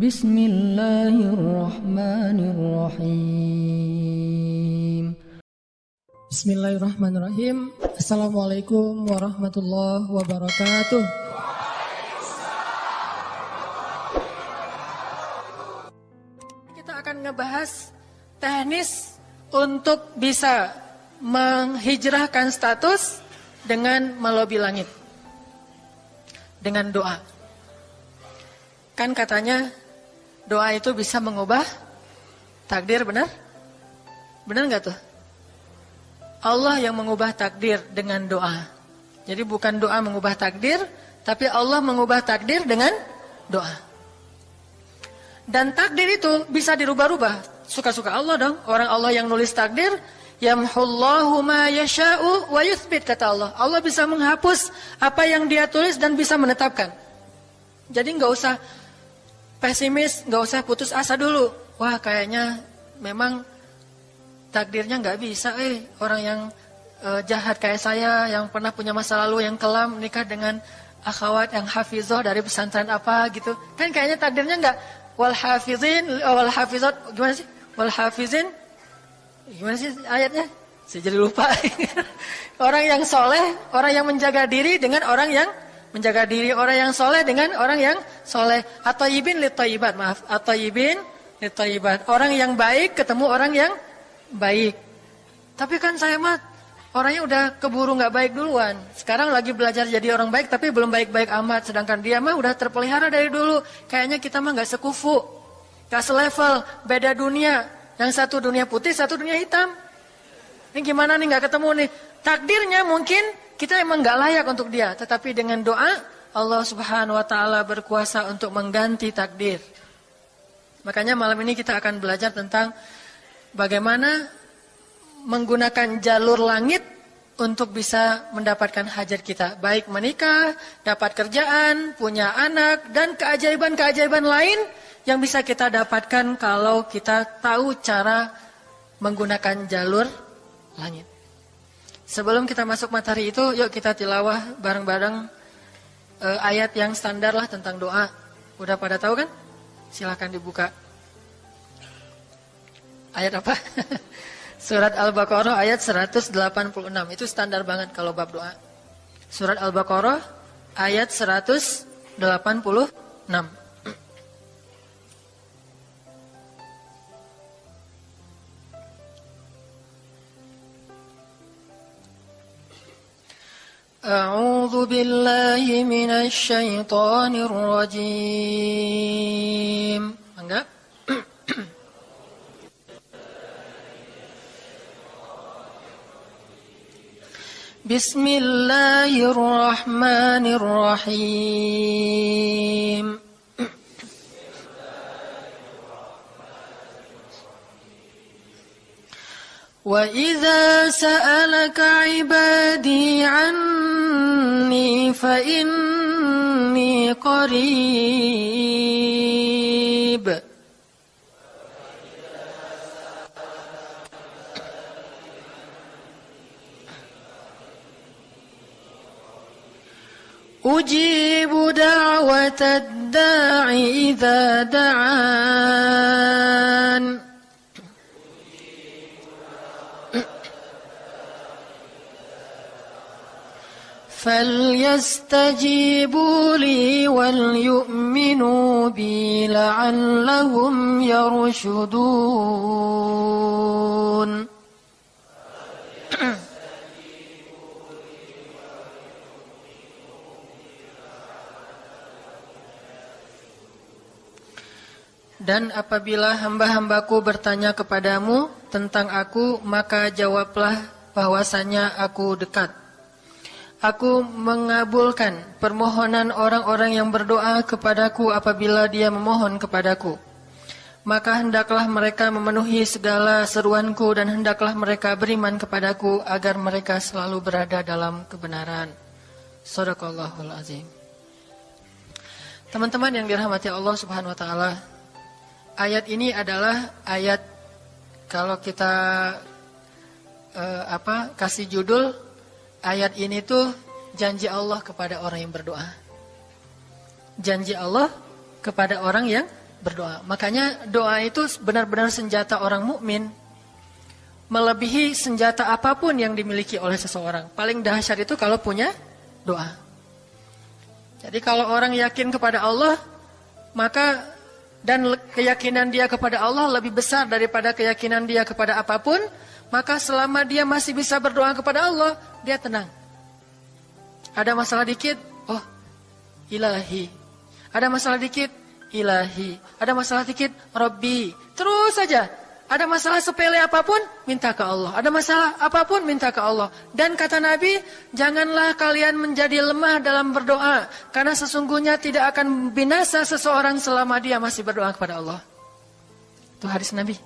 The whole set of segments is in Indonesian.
بسم الله الرحمن الرحيم Bismillahirrahmanirrahim. Assalamualaikum warahmatullahi wabarakatuh. Kita akan ngebahas teknis untuk bisa menghijrahkan status dengan melobi langit. Dengan doa. Kan katanya doa itu bisa mengubah takdir, benar? Benar nggak tuh? Allah yang mengubah takdir dengan doa. Jadi bukan doa mengubah takdir, tapi Allah mengubah takdir dengan doa. Dan takdir itu bisa dirubah-rubah. Suka-suka Allah dong. Orang Allah yang nulis takdir, yamhullahu ma yasha'u wa yuthbit kata Allah. Allah bisa menghapus apa yang dia tulis dan bisa menetapkan. Jadi nggak usah pesimis, nggak usah putus asa dulu. Wah, kayaknya memang takdirnya nggak bisa eh. Orang yang uh, jahat kayak saya yang pernah punya masa lalu yang kelam nikah dengan akhwat yang hafizoh dari pesantren apa gitu. Kan kayaknya takdirnya nggak wal hafizin wal hafizat gimana sih? Wal hafizin gimana sih ayatnya? Saya jadi lupa. Orang yang soleh orang yang menjaga diri dengan orang yang menjaga diri orang yang soleh dengan orang yang soleh atau ibin litoyibat maaf atau ibin litoyibat orang yang baik ketemu orang yang baik. Tapi kan saya mah orangnya udah keburu nggak baik duluan. Sekarang lagi belajar jadi orang baik tapi belum baik-baik amat. Sedangkan dia mah udah terpelihara dari dulu. Kayaknya kita mah nggak sekufu, nggak selevel, beda dunia. Yang satu dunia putih, satu dunia hitam. Ini gimana nih nggak ketemu nih? Takdirnya mungkin kita emang nggak layak untuk dia. Tetapi dengan doa Allah Subhanahu Wa Taala berkuasa untuk mengganti takdir. Makanya malam ini kita akan belajar tentang bagaimana menggunakan jalur langit untuk bisa mendapatkan hajat kita. Baik menikah, dapat kerjaan, punya anak, dan keajaiban-keajaiban lain yang bisa kita dapatkan kalau kita tahu cara menggunakan jalur langit. Sebelum kita masuk materi itu, yuk kita tilawah bareng-bareng uh, ayat yang standar lah tentang doa. Udah pada tahu kan? Silahkan dibuka. Ayat apa? Surat Al-Baqarah ayat 186. Itu standar banget kalau bab doa. Surat Al-Baqarah ayat 186. أعوذ بالله من الشيطان الرجيم? بسم الله الرحمن الرحيم وإذا سألك عبادي عني فإني قريب. أجيب دعوة الداع إذا دعان. فليستجيبوا لي وليؤمنوا بي لعلهم يرشدون Dan apabila hamba-hambaku bertanya kepadamu tentang aku, maka jawablah bahwasanya aku dekat. Aku mengabulkan permohonan orang-orang yang berdoa kepadaku apabila dia memohon kepadaku. Maka hendaklah mereka memenuhi segala seruanku dan hendaklah mereka beriman kepadaku agar mereka selalu berada dalam kebenaran. Sadaqallahul azim. Teman-teman yang dirahmati Allah Subhanahu wa taala, ayat ini adalah ayat kalau kita uh, apa kasih judul ayat ini tuh janji Allah kepada orang yang berdoa. Janji Allah kepada orang yang berdoa. Makanya doa itu benar-benar senjata orang mukmin melebihi senjata apa pun yang dimiliki oleh seseorang. Paling dahsyat itu kalau punya doa. Jadi kalau orang yakin kepada Allah, maka dan keyakinan dia kepada Allah lebih besar daripada keyakinan dia kepada apa pun, maka selama dia masih bisa berdoa kepada Allah, dia tenang. Ada masalah dikit, oh ilahi. Ada masalah dikit, ilahi. Ada masalah dikit, Robbi. Terus saja. Ada masalah sepele apa pun, minta ke Allah. Ada masalah apa pun, minta ke Allah. Dan kata Nabi, janganlah kalian menjadi lemah dalam berdoa. Karena sesungguhnya tidak akan binasa seseorang selama dia masih berdoa kepada Allah. Itu hadis Nabi.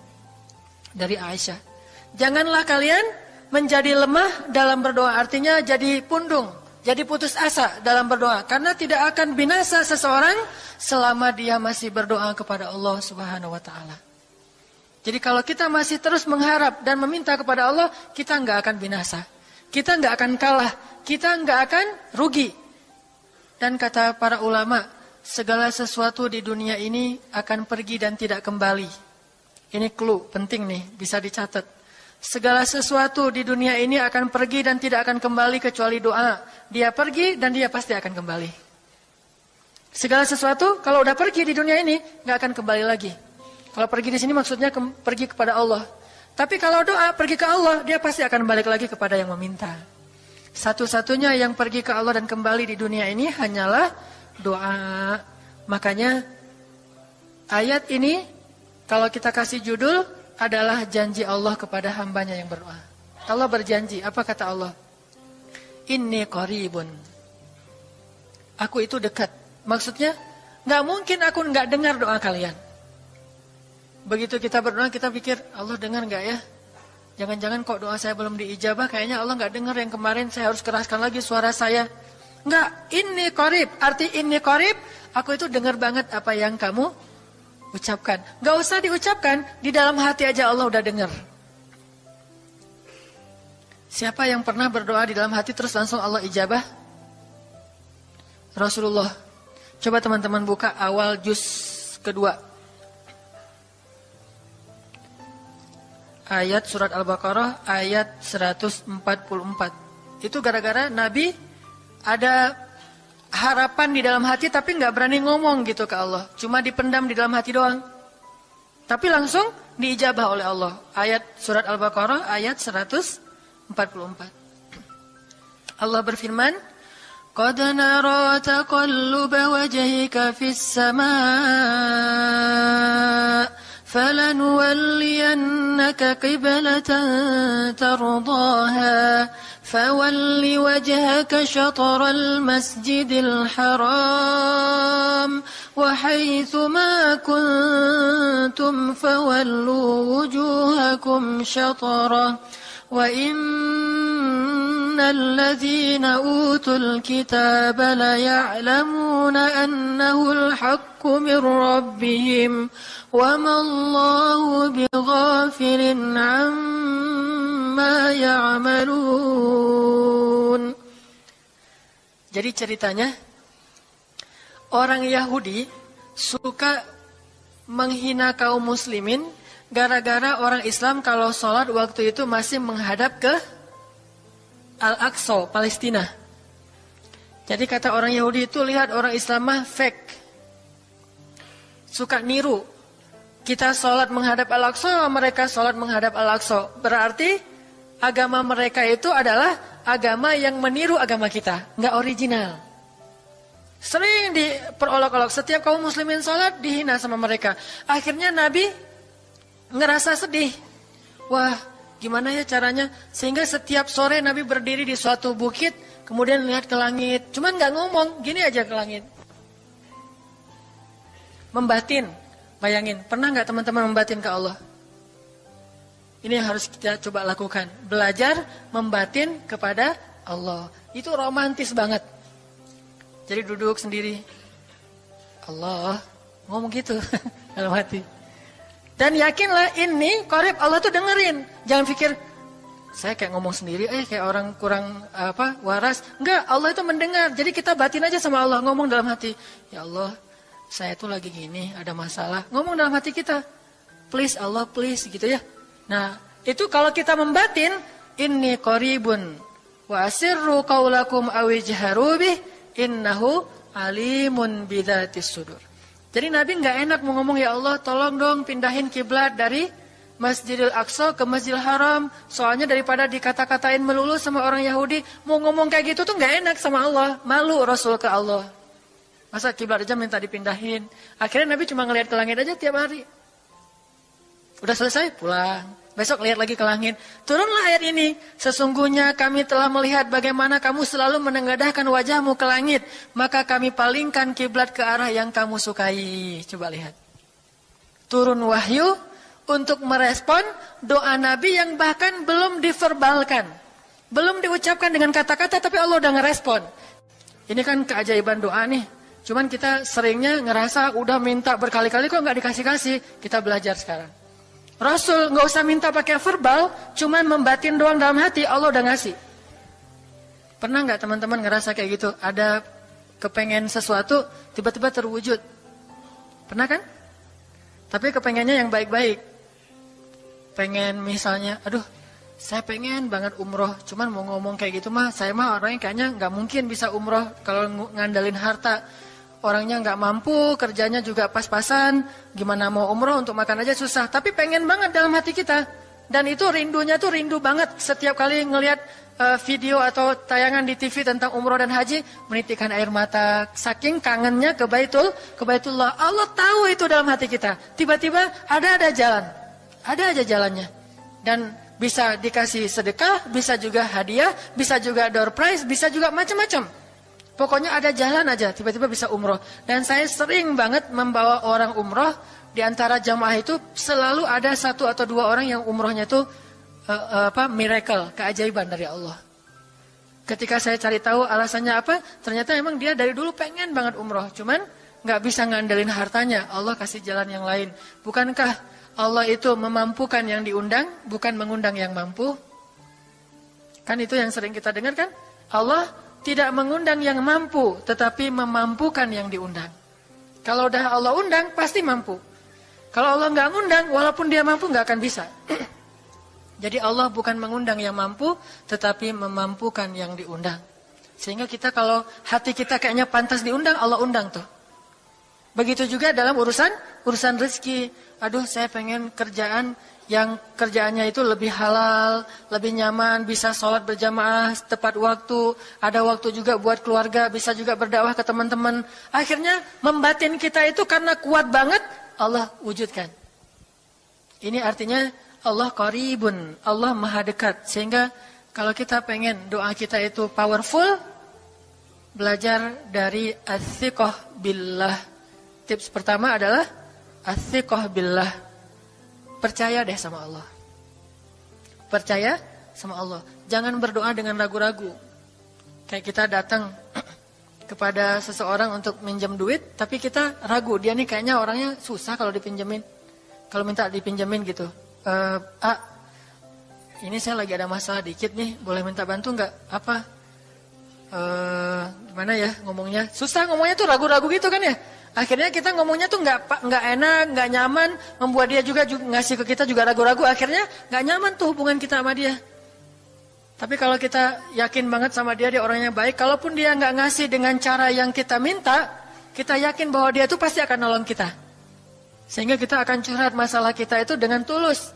Dari Aisyah. Janganlah kalian menjadi lemah dalam berdoa. Artinya jadi pundung. Jadi putus asa dalam berdoa. Karena tidak akan binasa seseorang selama dia masih berdoa kepada Allah subhanahu wa ta'ala. Jadi kalau kita masih terus mengharap dan meminta kepada Allah, kita nggak akan binasa. Kita nggak akan kalah. Kita nggak akan rugi. Dan kata para ulama, segala sesuatu di dunia ini akan pergi dan tidak kembali. Ini clue penting nih, bisa dicatat. Segala sesuatu di dunia ini akan pergi dan tidak akan kembali kecuali doa. Dia pergi dan dia pasti akan kembali. Segala sesuatu kalau udah pergi di dunia ini nggak akan kembali lagi. Kalau pergi di sini maksudnya ke, pergi kepada Allah. Tapi kalau doa pergi ke Allah, dia pasti akan balik lagi kepada yang meminta. Satu-satunya yang pergi ke Allah dan kembali di dunia ini hanyalah doa. Makanya ayat ini kalau kita kasih judul adalah janji Allah kepada hambanya yang berdoa. Allah berjanji, apa kata Allah? Ini koribun. Aku itu dekat. Maksudnya, nggak mungkin aku nggak dengar doa kalian. Begitu kita berdoa kita pikir Allah dengar nggak ya? Jangan-jangan kok doa saya belum diijabah kayaknya Allah nggak dengar yang kemarin saya harus keraskan lagi suara saya. Nggak, ini korib. Arti ini korib, aku itu dengar banget apa yang kamu ucapkan. Nggak usah diucapkan, di dalam hati aja Allah udah dengar. Siapa yang pernah berdoa di dalam hati terus langsung Allah ijabah? Rasulullah. Coba teman-teman buka awal juz kedua. ayat surat Al-Baqarah ayat 144. Itu gara-gara Nabi ada harapan di dalam hati tapi nggak berani ngomong gitu ke Allah. Cuma dipendam di dalam hati doang. Tapi langsung diijabah oleh Allah. Ayat surat Al-Baqarah ayat 144. Allah berfirman, "Qad nara taqalluba wajhika fis qiblatan. فول وجهك شطر المسجد الحرام وحيث ما كنتم فولوا وجوهكم شطرة. وإن الذين أوتوا الكتاب ليعلمون أنه الحق من ربهم وما الله بغافل عما يعملون Jadi ceritanya orang Yahudi suka menghina kaum muslimin gara-gara orang Islam kalau sholat waktu itu masih menghadap ke Al-Aqsa, Palestina. Jadi kata orang Yahudi itu lihat orang Islam mah fake. Suka niru kita sholat menghadap Al-Aqsa, mereka sholat menghadap Al-Aqsa. Berarti agama mereka itu adalah agama yang meniru agama kita, nggak original. Sering diperolok-olok, setiap kaum muslimin sholat dihina sama mereka. Akhirnya Nabi ngerasa sedih. Wah, gimana ya caranya? Sehingga setiap sore Nabi berdiri di suatu bukit, kemudian lihat ke langit. Cuman nggak ngomong, gini aja ke langit. Membatin, Bayangin, pernah nggak teman-teman membatin ke Allah? Ini yang harus kita coba lakukan. Belajar membatin kepada Allah. Itu romantis banget. Jadi duduk sendiri. Allah, ngomong gitu dalam hati. Dan yakinlah ini korib Allah tuh dengerin. Jangan pikir saya kayak ngomong sendiri, eh kayak orang kurang apa waras. Enggak, Allah itu mendengar. Jadi kita batin aja sama Allah, ngomong dalam hati. Ya Allah, saya tuh lagi gini, ada masalah. Ngomong dalam hati kita, please Allah, please gitu ya. Nah, itu kalau kita membatin, inni koribun wa asirru qaulakum awijharu bih innahu alimun bidzatis sudur. Jadi Nabi nggak enak mau ngomong ya Allah, tolong dong pindahin kiblat dari Masjidil Aqsa ke Masjidil Haram. Soalnya daripada dikata-katain melulu sama orang Yahudi, mau ngomong kayak gitu tuh nggak enak sama Allah. Malu Rasul ke Allah. Masa kiblat aja minta dipindahin. Akhirnya Nabi cuma ngelihat ke langit aja tiap hari. Udah selesai, pulang. Besok lihat lagi ke langit. Turunlah ayat ini. Sesungguhnya kami telah melihat bagaimana kamu selalu menengadahkan wajahmu ke langit. Maka kami palingkan kiblat ke arah yang kamu sukai. Coba lihat. Turun wahyu untuk merespon doa Nabi yang bahkan belum diverbalkan. Belum diucapkan dengan kata-kata tapi Allah udah ngerespon. Ini kan keajaiban doa nih. Cuman kita seringnya ngerasa udah minta berkali-kali kok nggak dikasih-kasih. Kita belajar sekarang. Rasul nggak usah minta pakai verbal, cuman membatin doang dalam hati, Allah udah ngasih. Pernah nggak teman-teman ngerasa kayak gitu? Ada kepengen sesuatu, tiba-tiba terwujud. Pernah kan? Tapi kepengennya yang baik-baik. Pengen misalnya, aduh saya pengen banget umroh, cuman mau ngomong kayak gitu mah, saya mah orangnya kayaknya nggak mungkin bisa umroh kalau ngandalin harta orangnya nggak mampu, kerjanya juga pas-pasan, gimana mau umroh untuk makan aja susah. Tapi pengen banget dalam hati kita. Dan itu rindunya tuh rindu banget setiap kali ngelihat uh, video atau tayangan di TV tentang umroh dan haji, menitikkan air mata. Saking kangennya ke Baitul, ke Baitullah. Allah tahu itu dalam hati kita. Tiba-tiba ada ada jalan. Ada aja jalannya. Dan bisa dikasih sedekah, bisa juga hadiah, bisa juga door prize, bisa juga macam-macam. Pokoknya ada jalan aja, tiba-tiba bisa umroh. Dan saya sering banget membawa orang umroh, di antara jamaah itu selalu ada satu atau dua orang yang umrohnya itu uh, uh, apa miracle, keajaiban dari Allah. Ketika saya cari tahu alasannya apa, ternyata emang dia dari dulu pengen banget umroh, cuman nggak bisa ngandelin hartanya. Allah kasih jalan yang lain. Bukankah Allah itu memampukan yang diundang, bukan mengundang yang mampu? Kan itu yang sering kita dengar kan? Allah tidak mengundang yang mampu, tetapi memampukan yang diundang. Kalau udah Allah undang, pasti mampu. Kalau Allah nggak ngundang, walaupun dia mampu nggak akan bisa. Jadi Allah bukan mengundang yang mampu, tetapi memampukan yang diundang. Sehingga kita kalau hati kita kayaknya pantas diundang, Allah undang tuh. Begitu juga dalam urusan urusan rezeki. Aduh, saya pengen kerjaan yang kerjaannya itu lebih halal, lebih nyaman, bisa sholat berjamaah tepat waktu, ada waktu juga buat keluarga, bisa juga berdakwah ke teman-teman. Akhirnya membatin kita itu karena kuat banget, Allah wujudkan. Ini artinya Allah qaribun, Allah maha dekat. Sehingga kalau kita pengen doa kita itu powerful, belajar dari athiqah billah. Tips pertama adalah athiqah billah Percaya deh sama Allah. Percaya sama Allah. Jangan berdoa dengan ragu-ragu. Kayak kita datang kepada seseorang untuk minjem duit, tapi kita ragu. Dia nih kayaknya orangnya susah kalau dipinjemin. Kalau minta dipinjemin gitu. E, ah, ini saya lagi ada masalah dikit nih, boleh minta bantu nggak? Apa? E, gimana ya ngomongnya? Susah ngomongnya tuh ragu-ragu gitu kan ya? Akhirnya kita ngomongnya tuh nggak nggak enak, nggak nyaman, membuat dia juga, juga ngasih ke kita juga ragu-ragu. Akhirnya nggak nyaman tuh hubungan kita sama dia. Tapi kalau kita yakin banget sama dia, dia orangnya baik. Kalaupun dia nggak ngasih dengan cara yang kita minta, kita yakin bahwa dia tuh pasti akan nolong kita. Sehingga kita akan curhat masalah kita itu dengan tulus.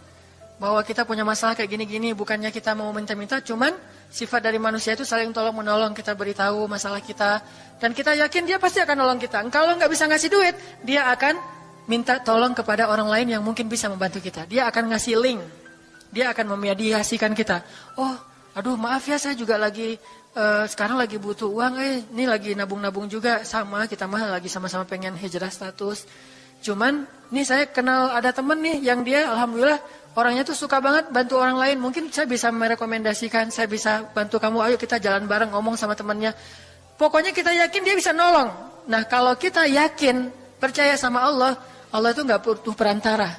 Bahwa kita punya masalah kayak gini-gini, bukannya kita mau minta-minta, cuman Sifat dari manusia itu saling tolong menolong, kita beritahu masalah kita. Dan kita yakin dia pasti akan nolong kita. Kalau nggak bisa ngasih duit, dia akan minta tolong kepada orang lain yang mungkin bisa membantu kita. Dia akan ngasih link. Dia akan memediasikan kita. Oh, aduh maaf ya saya juga lagi uh, sekarang lagi butuh uang. Eh, ini lagi nabung-nabung juga sama kita mah lagi sama-sama pengen hijrah status. Cuman, nih saya kenal ada temen nih yang dia alhamdulillah Orangnya tuh suka banget bantu orang lain. Mungkin saya bisa merekomendasikan, saya bisa bantu kamu, ayo kita jalan bareng ngomong sama temannya. Pokoknya kita yakin dia bisa nolong. Nah kalau kita yakin, percaya sama Allah, Allah itu nggak butuh perantara.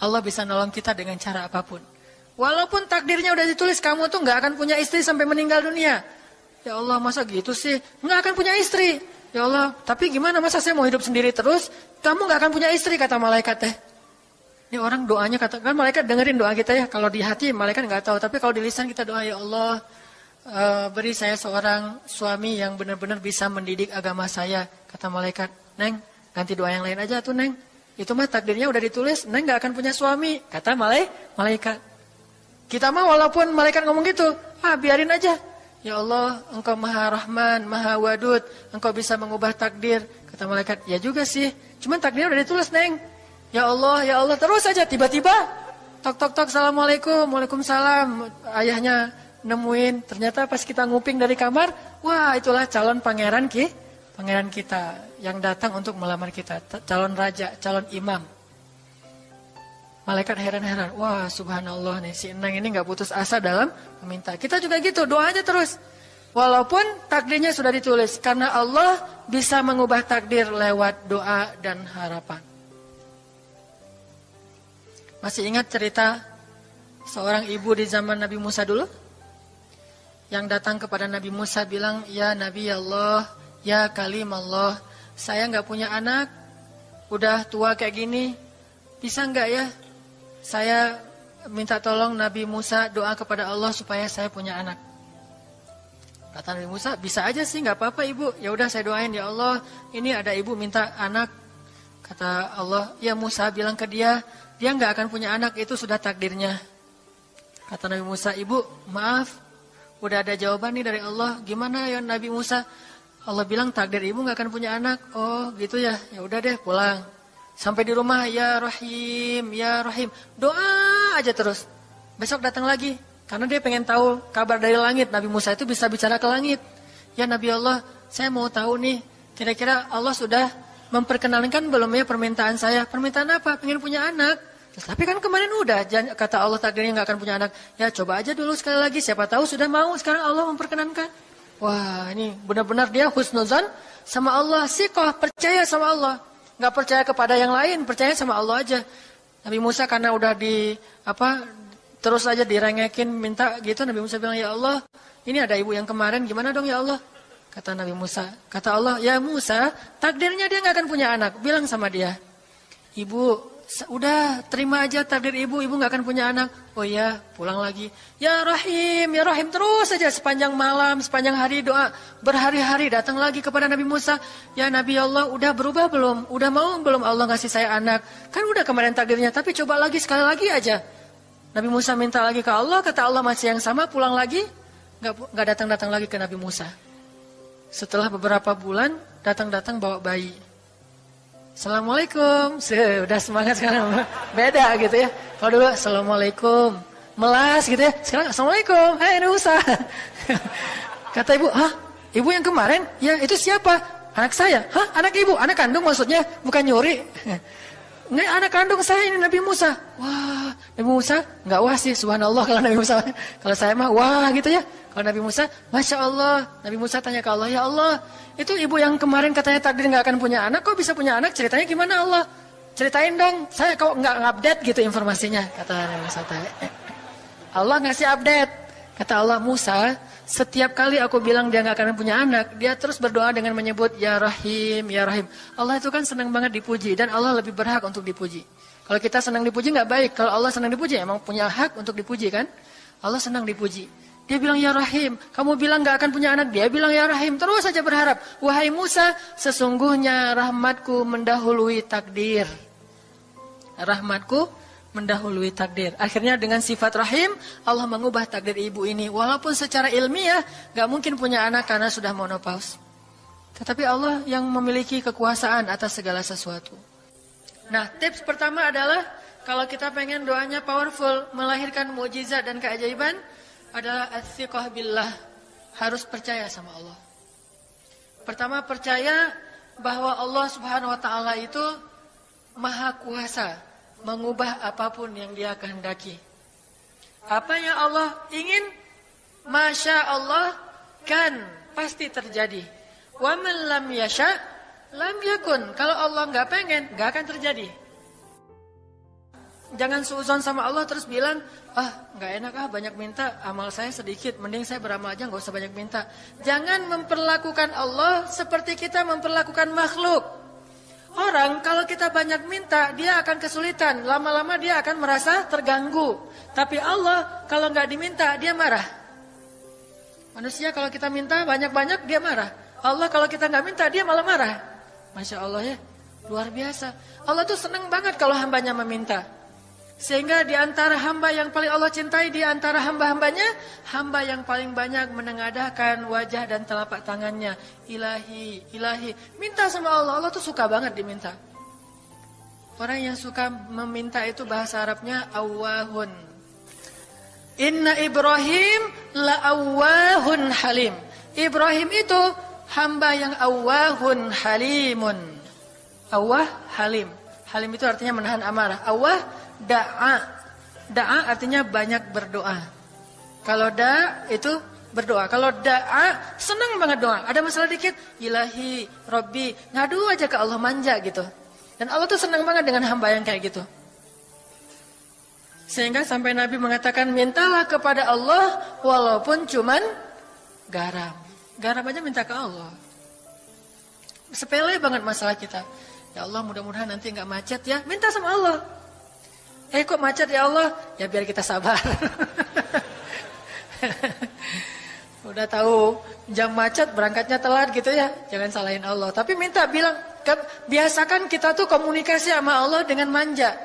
Allah bisa nolong kita dengan cara apa pun. Walaupun takdirnya udah ditulis kamu tuh nggak akan punya istri sampai meninggal dunia. Ya Allah masa gitu sih? Nggak akan punya istri. Ya Allah, tapi gimana masa saya mau hidup sendiri terus? Kamu nggak akan punya istri kata malaikat teh. Ini orang doanya kata kan malaikat dengerin doa kita ya. Kalau di hati malaikat nggak tahu, tapi kalau di lisan kita doa ya Allah uh, beri saya seorang suami yang benar-benar bisa mendidik agama saya. Kata malaikat, Neng, ganti doa yang lain aja tuh Neng. Itu mah takdirnya udah ditulis, Neng nggak akan punya suami. Kata malaikat. Kita mah walaupun malaikat ngomong gitu, ah biarin aja. Ya Allah, engkau maha rahman, maha wadud, engkau bisa mengubah takdir. Kata malaikat, ya juga sih, cuman takdir udah ditulis, Neng. Ya Allah, ya Allah, terus saja tiba-tiba, tok tok tok, Assalamualaikum, Waalaikumsalam. Ayahnya nemuin, ternyata pas kita nguping dari kamar, wah itulah calon pangeran ki, pangeran kita yang datang untuk melamar kita, calon raja, calon imam. Malaikat heran-heran, wah subhanallah nih si Enang ini nggak putus asa dalam meminta. Kita juga gitu, doa aja terus. Walaupun takdirnya sudah ditulis, karena Allah bisa mengubah takdir lewat doa dan harapan. Masih ingat cerita seorang ibu di zaman Nabi Musa dulu? Yang datang kepada Nabi Musa bilang, Ya Nabi Allah, Ya Kalim Allah, saya nggak punya anak, udah tua kayak gini, bisa nggak ya saya minta tolong Nabi Musa doa kepada Allah supaya saya punya anak. Kata Nabi Musa, bisa aja sih, nggak apa-apa ibu. Ya udah saya doain ya Allah, ini ada ibu minta anak. Kata Allah, ya Musa bilang ke dia, dia nggak akan punya anak itu sudah takdirnya. Kata Nabi Musa, ibu maaf, udah ada jawaban nih dari Allah. Gimana ya Nabi Musa? Allah bilang takdir ibu nggak akan punya anak. Oh gitu ya, ya udah deh pulang. Sampai di rumah, ya Rahim, ya Rahim. Doa aja terus. Besok datang lagi. Karena dia pengen tahu kabar dari langit. Nabi Musa itu bisa bicara ke langit. Ya Nabi Allah, saya mau tahu nih. Kira-kira Allah sudah memperkenalkan belum ya permintaan saya. Permintaan apa? Pengen punya anak. Tapi kan kemarin udah kata Allah takdirnya nggak akan punya anak. Ya coba aja dulu sekali lagi. Siapa tahu sudah mau. Sekarang Allah memperkenankan. Wah ini benar-benar dia husnuzan sama Allah. Sikoh percaya sama Allah nggak percaya kepada yang lain, percaya sama Allah aja. Nabi Musa karena udah di apa terus aja direngekin minta gitu Nabi Musa bilang ya Allah ini ada ibu yang kemarin gimana dong ya Allah kata Nabi Musa kata Allah ya Musa takdirnya dia nggak akan punya anak bilang sama dia ibu udah terima aja takdir ibu, ibu nggak akan punya anak. Oh ya, pulang lagi. Ya Rahim, ya Rahim terus saja sepanjang malam, sepanjang hari doa berhari-hari datang lagi kepada Nabi Musa. Ya Nabi Allah, udah berubah belum? Udah mau belum Allah ngasih saya anak? Kan udah kemarin takdirnya, tapi coba lagi sekali lagi aja. Nabi Musa minta lagi ke Allah, kata Allah masih yang sama, pulang lagi, nggak nggak datang-datang lagi ke Nabi Musa. Setelah beberapa bulan, datang-datang bawa bayi. Assalamualaikum. Sudah semangat sekarang. Beda gitu ya. Kalau dulu Assalamualaikum. Melas gitu ya. Sekarang Assalamualaikum. Hai ini Usa. Kata ibu, hah? Ibu yang kemarin? Ya itu siapa? Anak saya. Hah? Anak ibu? Anak kandung maksudnya? Bukan nyuri. Nggak anak kandung saya ini Nabi Musa. Wah, Nabi Musa nggak wah sih, subhanallah kalau Nabi Musa. Kalau saya mah wah gitu ya. Kalau Nabi Musa, masya Allah. Nabi Musa tanya ke Allah, ya Allah, itu ibu yang kemarin katanya takdir nggak akan punya anak, kok bisa punya anak? Ceritanya gimana Allah? Ceritain dong. Saya kok nggak update gitu informasinya, kata Nabi Musa. Allah ngasih update. Kata Allah Musa, setiap kali aku bilang dia nggak akan punya anak, dia terus berdoa dengan menyebut Ya Rahim, Ya Rahim. Allah itu kan senang banget dipuji dan Allah lebih berhak untuk dipuji. Kalau kita senang dipuji nggak baik, kalau Allah senang dipuji emang punya hak untuk dipuji kan? Allah senang dipuji. Dia bilang ya Rahim, kamu bilang nggak akan punya anak, dia bilang ya Rahim, terus saja berharap. Wahai Musa, sesungguhnya rahmatku mendahului takdir. Rahmatku mendahului takdir. Akhirnya dengan sifat rahim, Allah mengubah takdir ibu ini. Walaupun secara ilmiah, gak mungkin punya anak karena sudah monopause. Tetapi Allah yang memiliki kekuasaan atas segala sesuatu. Nah, tips pertama adalah, kalau kita pengen doanya powerful, melahirkan mujizat dan keajaiban, adalah athiqah billah. Harus percaya sama Allah. Pertama, percaya bahwa Allah subhanahu wa ta'ala itu maha kuasa mengubah apa pun yang dia kehendaki. Apa yang Allah ingin, Masya Allah kan pasti terjadi. Wa man lam yasha, lam yakun. Kalau Allah nggak pengen, nggak akan terjadi. jangan suuzon sama Allah terus bilang, ah nggak enak ah banyak minta, amal saya sedikit, mending saya beramal aja nggak usah banyak minta. Jangan memperlakukan Allah seperti kita memperlakukan makhluk. Orang kalau kita banyak minta, dia akan kesulitan. Lama-lama dia akan merasa terganggu. Tapi Allah kalau nggak diminta, dia marah. Manusia kalau kita minta banyak-banyak, dia marah. Allah kalau kita nggak minta, dia malah marah. Masya Allah ya. Luar biasa. Allah tuh senang banget kalau hambanya meminta. Sehingga di antara hamba yang paling Allah cintai di antara hamba-hambanya, hamba yang paling banyak menengadahkan wajah dan telapak tangannya. Ilahi, ilahi. Minta sama Allah, Allah tuh suka banget diminta. Orang yang suka meminta itu bahasa Arabnya awahun. Inna Ibrahim la awahun halim. Ibrahim itu hamba yang awahun halimun. Awah halim. Halim itu artinya menahan amarah. Awah da'a. Da'a artinya banyak berdoa. Kalau da itu berdoa. Kalau da'a senang banget doa. Ada masalah dikit, ilahi, robbi, ngadu aja ke Allah manja gitu. Dan Allah tuh senang banget dengan hamba yang kayak gitu. Sehingga sampai Nabi mengatakan mintalah kepada Allah walaupun cuman garam. Garam aja minta ke Allah. Sepele banget masalah kita. Ya Allah mudah-mudahan nanti nggak macet ya. Minta sama Allah. Eh kok macet ya Allah? Ya biar kita sabar. Udah tahu jam macet berangkatnya telat gitu ya. Jangan salahin Allah. Tapi minta bilang biasakan kita tuh komunikasi sama Allah dengan manja.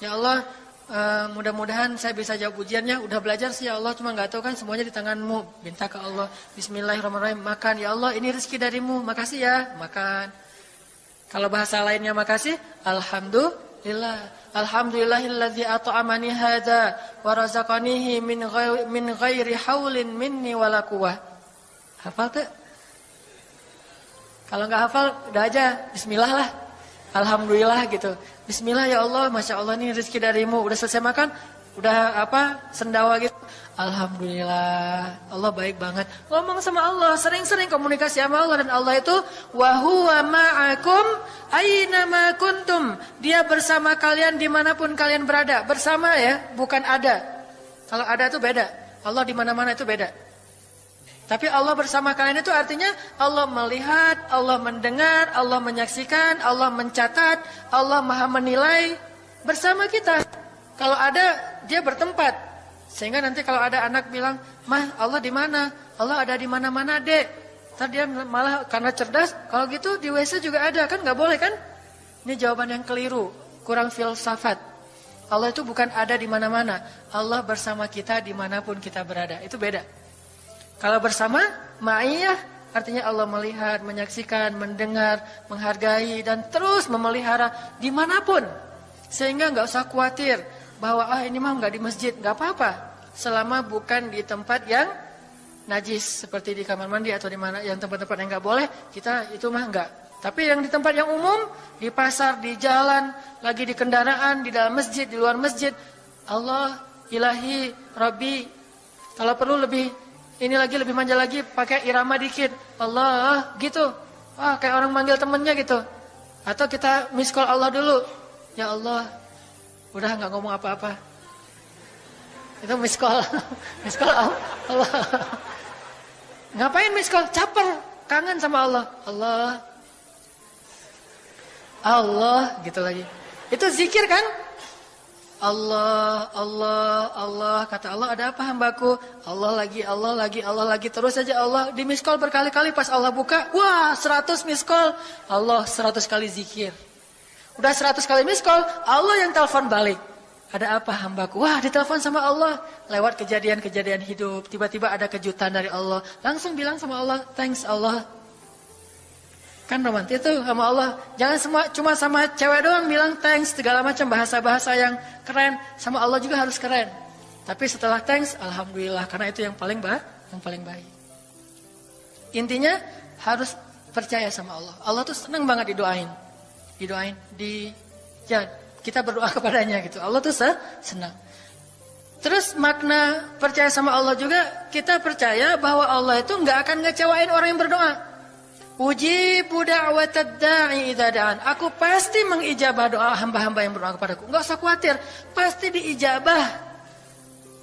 Ya Allah uh, mudah-mudahan saya bisa jawab ujiannya. Udah belajar sih ya Allah cuma nggak tahu kan semuanya di tanganmu. Minta ke Allah. Bismillahirrahmanirrahim. Makan ya Allah ini rezeki darimu. Makasih ya. Makan. Kalau bahasa lainnya makasih, alhamdulillah. Alhamdulillahilladzi at'amani hadza wa razaqanihi min ghairi min ghairi haulin minni wala quwwah. Hafal tuh? Kalau nggak hafal, udah aja bismillah lah. Alhamdulillah gitu. Bismillah ya Allah, Masya Allah ini rezeki darimu. Udah selesai makan, udah apa sendawa gitu. Alhamdulillah, Allah baik banget. Ngomong sama Allah, sering-sering komunikasi sama Allah dan Allah itu wahuwa ma'akum aina ma kuntum. Dia bersama kalian di mana pun kalian berada. Bersama ya, bukan ada. Kalau ada itu beda. Allah di mana-mana itu beda. Tapi Allah bersama kalian itu artinya Allah melihat, Allah mendengar, Allah menyaksikan, Allah mencatat, Allah maha menilai bersama kita. Kalau ada, dia bertempat. Sehingga nanti kalau ada anak bilang, "Mah, Allah di mana?" Allah ada di mana-mana, Dek. Tadi dia malah karena cerdas, kalau gitu di WC juga ada, kan nggak boleh kan? Ini jawaban yang keliru, kurang filsafat. Allah itu bukan ada di mana-mana. Allah bersama kita di mana pun kita berada. Itu beda. Kalau bersama, ma'iyah artinya Allah melihat, menyaksikan, mendengar, menghargai, dan terus memelihara di mana pun. Sehingga nggak usah khawatir bahwa ah ini mah nggak di masjid, nggak apa-apa. Selama bukan di tempat yang najis seperti di kamar mandi atau di mana yang tempat-tempat yang nggak boleh, kita itu mah nggak. Tapi yang di tempat yang umum, di pasar, di jalan, lagi di kendaraan, di dalam masjid, di luar masjid, Allah, Ilahi, Rabbi, kalau perlu lebih ini lagi lebih manja lagi pakai irama dikit. Allah, gitu. Wah, kayak orang manggil temennya gitu. Atau kita miss call Allah dulu. Ya Allah, Udah nggak ngomong apa-apa. Itu miss call. miss call Allah. Ngapain miss call? Caper. Kangen sama Allah. Allah. Allah gitu lagi. Itu zikir kan? Allah, Allah, Allah. Kata Allah, ada apa hambaku? Allah lagi, Allah lagi, Allah lagi. Terus saja Allah di miss call berkali-kali. Pas Allah buka, wah 100 miss call. Allah 100 kali zikir. Udah seratus kali miss call, Allah yang telepon balik. Ada apa hambaku? Wah ditelepon sama Allah. Lewat kejadian-kejadian hidup. Tiba-tiba ada kejutan dari Allah. Langsung bilang sama Allah, thanks Allah. Kan romantis itu sama Allah. Jangan semua cuma sama cewek doang bilang thanks. Segala macam bahasa-bahasa yang keren. Sama Allah juga harus keren. Tapi setelah thanks, Alhamdulillah. Karena itu yang paling baik. Yang paling baik. Intinya harus percaya sama Allah. Allah tuh senang banget didoain didoain di ya kita berdoa kepadanya gitu. Allah tuh senang. Terus makna percaya sama Allah juga kita percaya bahwa Allah itu nggak akan ngecewain orang yang berdoa. Ujibu da'watad. Aku pasti mengijabah doa hamba-hamba yang berdoa kepadaku. Enggak usah khawatir, pasti diijabah.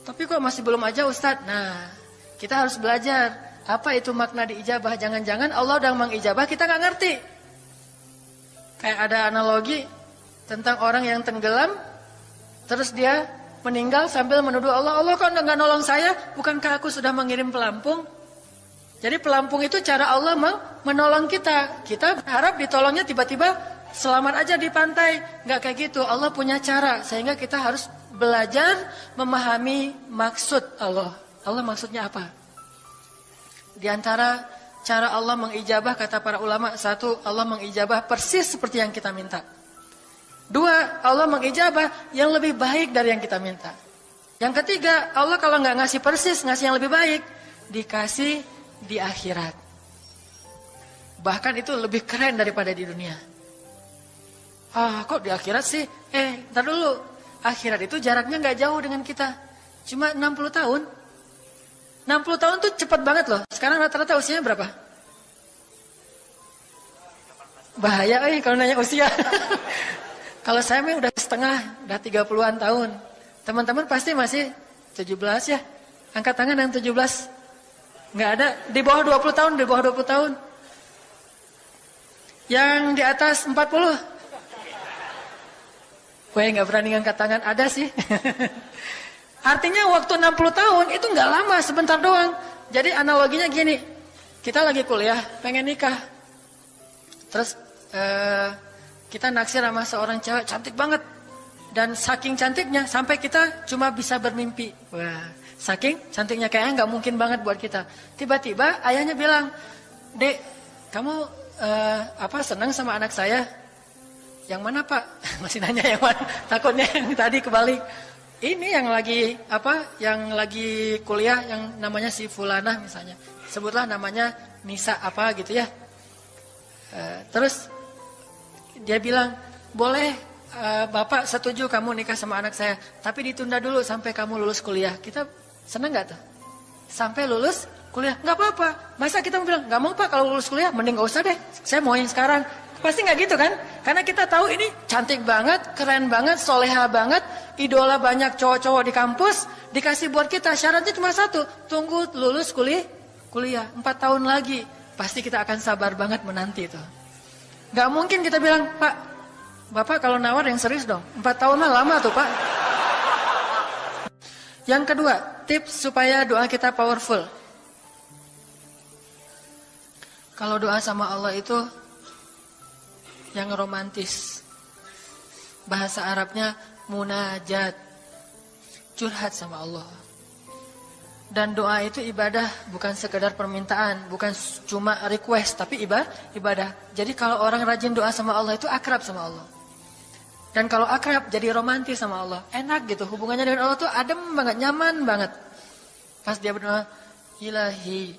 Tapi kok masih belum aja Ustaz? Nah, kita harus belajar apa itu makna diijabah. Jangan-jangan Allah udah mengijabah kita nggak ngerti. Kayak ada analogi tentang orang yang tenggelam terus dia meninggal sambil menuduh Allah, Allah kok nggak nolong saya? Bukankah aku sudah mengirim pelampung? Jadi pelampung itu cara Allah menolong kita. Kita berharap ditolongnya tiba-tiba selamat aja di pantai. Nggak kayak gitu. Allah punya cara sehingga kita harus belajar memahami maksud Allah. Allah maksudnya apa? Di antara cara Allah mengijabah kata para ulama satu Allah mengijabah persis seperti yang kita minta. Dua Allah mengijabah yang lebih baik dari yang kita minta. Yang ketiga Allah kalau nggak ngasih persis ngasih yang lebih baik dikasih di akhirat. Bahkan itu lebih keren daripada di dunia. Ah, kok di akhirat sih? Eh, ntar dulu. Akhirat itu jaraknya nggak jauh dengan kita. Cuma 60 tahun. 60 tahun tuh cepat banget loh. Sekarang rata-rata usianya berapa? Bahaya eh kalau nanya usia. kalau saya mah udah setengah, udah 30-an tahun. Teman-teman pasti masih 17 ya. Angkat tangan yang 17. Nggak ada. Di bawah 20 tahun, di bawah 20 tahun. Yang di atas 40. Gue nggak berani ngangkat tangan, ada sih. Artinya waktu 60 tahun itu nggak lama, sebentar doang. Jadi analoginya gini, kita lagi kuliah, pengen nikah. Terus uh, kita naksir sama seorang cewek cantik banget. Dan saking cantiknya sampai kita cuma bisa bermimpi. Wah, Saking cantiknya kayaknya nggak mungkin banget buat kita. Tiba-tiba ayahnya bilang, Dek, kamu uh, apa senang sama anak saya? Yang mana pak? Masih nanya yang mana? Takutnya yang tadi kebalik. Ini yang lagi apa? Yang lagi kuliah yang namanya si Fulana misalnya. Sebutlah namanya Nisa apa gitu ya. Uh, terus dia bilang, boleh uh, bapak setuju kamu nikah sama anak saya, tapi ditunda dulu sampai kamu lulus kuliah. Kita Senang gak tuh? Sampai lulus kuliah, nggak apa-apa. Masa kita bilang, nggak mau pak kalau lulus kuliah, mending gak usah deh. Saya mau yang sekarang. Pasti nggak gitu kan? Karena kita tahu ini cantik banget, keren banget, soleha banget, idola banyak cowok-cowok di kampus, dikasih buat kita. Syaratnya cuma satu, tunggu lulus kuliah, kuliah empat tahun lagi. Pasti kita akan sabar banget menanti itu. Gak mungkin kita bilang, Pak, Bapak kalau nawar yang serius dong. Empat tahun mah lama tuh Pak. Yang kedua, tips supaya doa kita powerful. Kalau doa sama Allah itu yang romantis. Bahasa Arabnya munajat. Curhat sama Allah. Dan doa itu ibadah bukan sekedar permintaan, bukan cuma request, tapi ibadah. Jadi kalau orang rajin doa sama Allah itu akrab sama Allah. Dan kalau akrab jadi romantis sama Allah, enak gitu. Hubungannya dengan Allah tuh adem banget, nyaman banget. Pas dia berdoa, ilahi,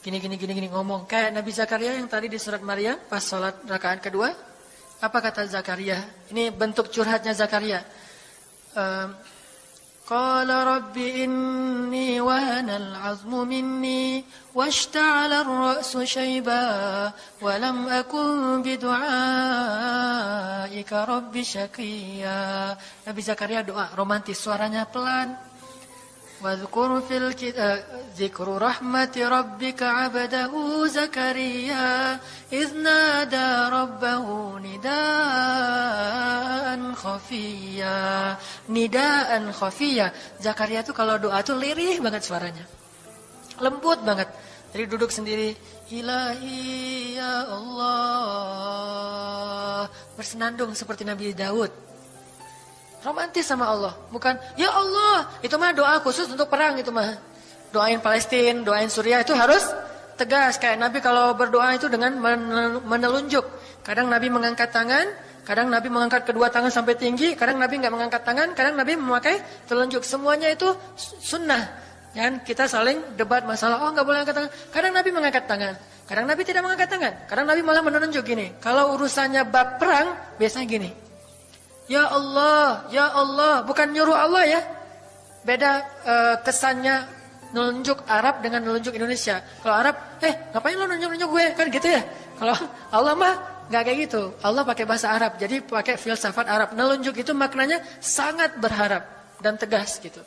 gini gini gini gini ngomong. Kayak Nabi Zakaria yang tadi di surat Maryam pas sholat rakaat kedua apa kata Zakaria? Ini bentuk curhatnya Zakaria. Qala rabbi inni wahana al-azmu minni washta'ala ar-ra'su shayba wa lam akun bidu'aika rabbi syaqiyya Nabi Zakaria doa romantis suaranya pelan. واذكر في الكتاب ذكر رحمة ربك عبده زكريا إذ نادى ربه نداء خفيا نداء خفيا Zakaria tuh kalau doa tuh lirih banget suaranya lembut banget jadi duduk sendiri ilahi ya Allah bersenandung seperti Nabi Daud Romantis sama Allah. Bukan, ya Allah, itu mah doa khusus untuk perang itu mah. Doain Palestina, doain Suriah itu harus tegas. Kayak Nabi kalau berdoa itu dengan menelunjuk. Kadang Nabi mengangkat tangan, kadang Nabi mengangkat kedua tangan sampai tinggi, kadang Nabi nggak mengangkat tangan, kadang Nabi memakai telunjuk. Semuanya itu sunnah. Dan kita saling debat masalah, oh nggak boleh angkat tangan. Kadang Nabi mengangkat tangan, kadang Nabi tidak mengangkat tangan. Kadang Nabi malah menunjuk gini. Kalau urusannya bab perang, biasanya gini. Ya Allah, Ya Allah, bukan nyuruh Allah ya. Beda uh, kesannya nunjuk Arab dengan nunjuk Indonesia. Kalau Arab, eh ngapain lo nunjuk-nunjuk gue? Kan gitu ya. Kalau Allah mah nggak kayak gitu. Allah pakai bahasa Arab, jadi pakai filsafat Arab. Nelunjuk itu maknanya sangat berharap dan tegas gitu.